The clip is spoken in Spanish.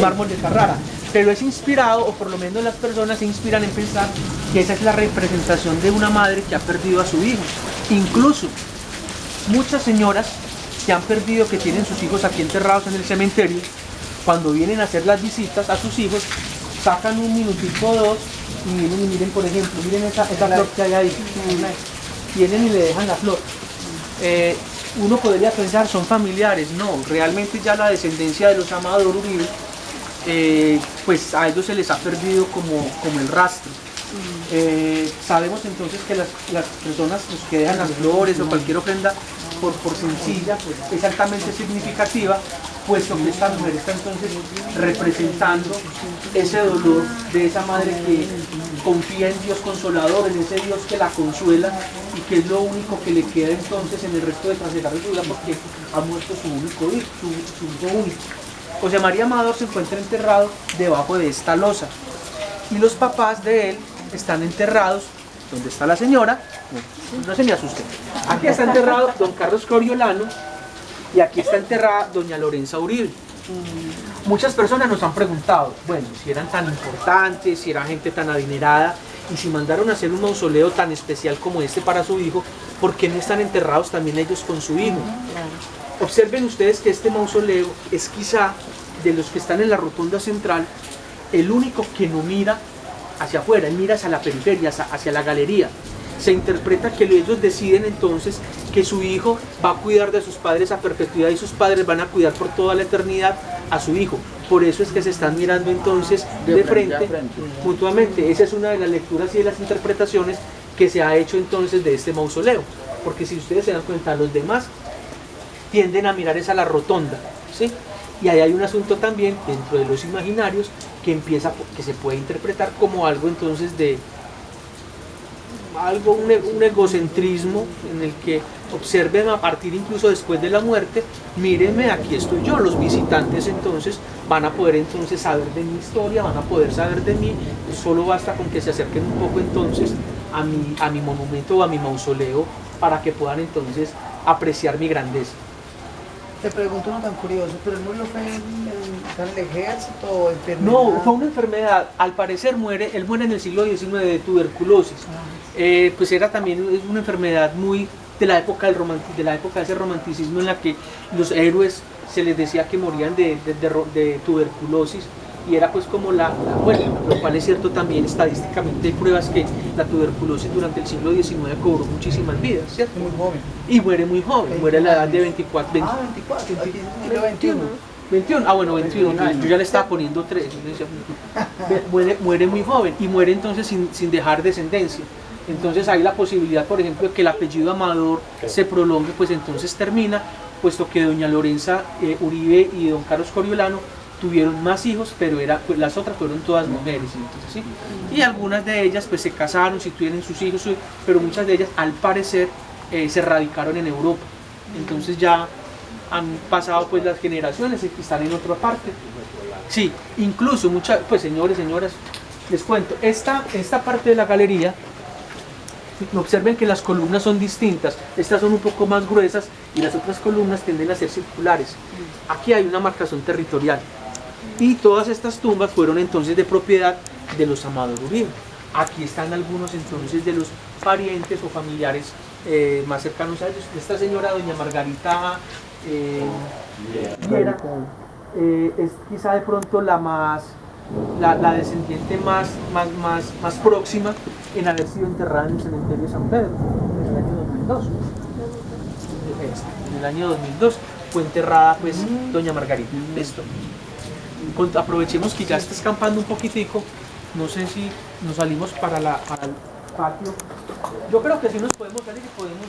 mármol de Carrara. Pero es inspirado, o por lo menos las personas se inspiran en pensar que esa es la representación de una madre que ha perdido a su hijo. Incluso muchas señoras que han perdido, que tienen sus hijos aquí enterrados en el cementerio, cuando vienen a hacer las visitas a sus hijos, sacan un minutito o dos y miren, y miren por ejemplo, miren esa, esa flor que hay ahí. Vienen y le dejan la flor. Eh, uno podría pensar, son familiares, no, realmente ya la descendencia de los Amador Uribe, eh, pues a ellos se les ha perdido como, como el rastro. Eh, sabemos entonces que las, las personas pues, que dejan las flores o cualquier ofrenda por, por sencilla pues, es altamente significativa, puesto que esta mujer está entonces representando ese dolor de esa madre que confía en Dios consolador, en ese Dios que la consuela y que es lo único que le queda entonces en el resto de trasegar de su vida porque ha muerto su único hijo, su, su hijo único. José María Amador se encuentra enterrado debajo de esta losa y los papás de él están enterrados donde está la señora, no, se me asuste, aquí está enterrado don Carlos Coriolano y aquí está enterrada doña Lorenza Uribe. Muchas personas nos han preguntado, bueno, si eran tan importantes, si era gente tan adinerada, y si mandaron a hacer un mausoleo tan especial como este para su hijo, ¿por qué no están enterrados también ellos con su hijo? Observen ustedes que este mausoleo es quizá de los que están en la rotonda central, el único que no mira hacia afuera, él mira hacia la periferia, hacia, hacia la galería. Se interpreta que ellos deciden entonces que su hijo va a cuidar de sus padres a perpetuidad y sus padres van a cuidar por toda la eternidad a su hijo. Por eso es que se están mirando entonces de, De frente, frente. mutuamente. Esa es una de las lecturas y de las interpretaciones que se ha hecho entonces de este mausoleo. Porque si ustedes se dan cuenta, los demás tienden a mirar esa la rotonda, ¿sí? Y ahí hay un asunto también dentro de los imaginarios que empieza, que se puede interpretar como algo entonces de algo, un, egocentrismo en el que observen a partir incluso después de la muerte, mírenme, aquí estoy yo, los visitantes entonces van a poder entonces saber de mi historia, van a poder saber de mí, solo basta con que se acerquen un poco entonces a mi, a mi monumento o a mi mausoleo para que puedan entonces apreciar mi grandeza. Te pregunto uno tan curioso, pero él murió fue en, en, en el ejército o enfermedad. No, fue una enfermedad, al parecer muere, él muere en el siglo XIX de tuberculosis. Eh, pues era también una enfermedad muy de la época del de la época de ese romanticismo en la que los héroes se les decía que morían de, de- de ro- de tuberculosis y era pues como la, la muerte, lo cual es cierto también estadísticamente hay pruebas que la tuberculosis durante el siglo XIX cobró muchísimas vidas, ¿cierto? Muy joven. Y muere muy joven, muere a la edad de 24, 20, Ah, 24, aquí dice siglo 21. 21, ah bueno, 21, yo ya le estaba poniendo 3, muere, muere muy joven y muere entonces sin, sin dejar descendencia. Entonces hay la posibilidad, por ejemplo, de que el apellido Amador se prolongue, pues entonces termina, puesto que doña Lorenza eh, Uribe y don Carlos Coriolano tuvieron más hijos, pero era, pues, las otras fueron todas mujeres. Entonces, ¿sí? Y algunas de ellas pues se casaron, si tuvieron sus hijos, pero muchas de ellas al parecer eh, se radicaron en Europa. Entonces ya han pasado pues las generaciones y están en otra parte. Sí, incluso muchas, pues señores, señoras, les cuento, esta, esta parte de la galería, observen que las columnas son distintas, estas son un poco más gruesas y las otras columnas tienden a ser circulares. Aquí hay una marcación territorial y todas estas tumbas fueron entonces de propiedad de los Amador Uribe. Aquí están algunos entonces de los parientes o familiares eh, más cercanos a ellos. Esta señora, doña Margarita eh, Viera, eh, es quizá de pronto la más la, la descendiente más, más, más, más próxima en haber sido enterrada en el cementerio de San Pedro en el año 2002. En el año 2002 fue enterrada pues doña Margarita. Listo. Con- Aprovechemos que ya está escampando un poquitico. No sé si nos salimos para, la, el patio. Yo creo que sí nos podemos salir y podemos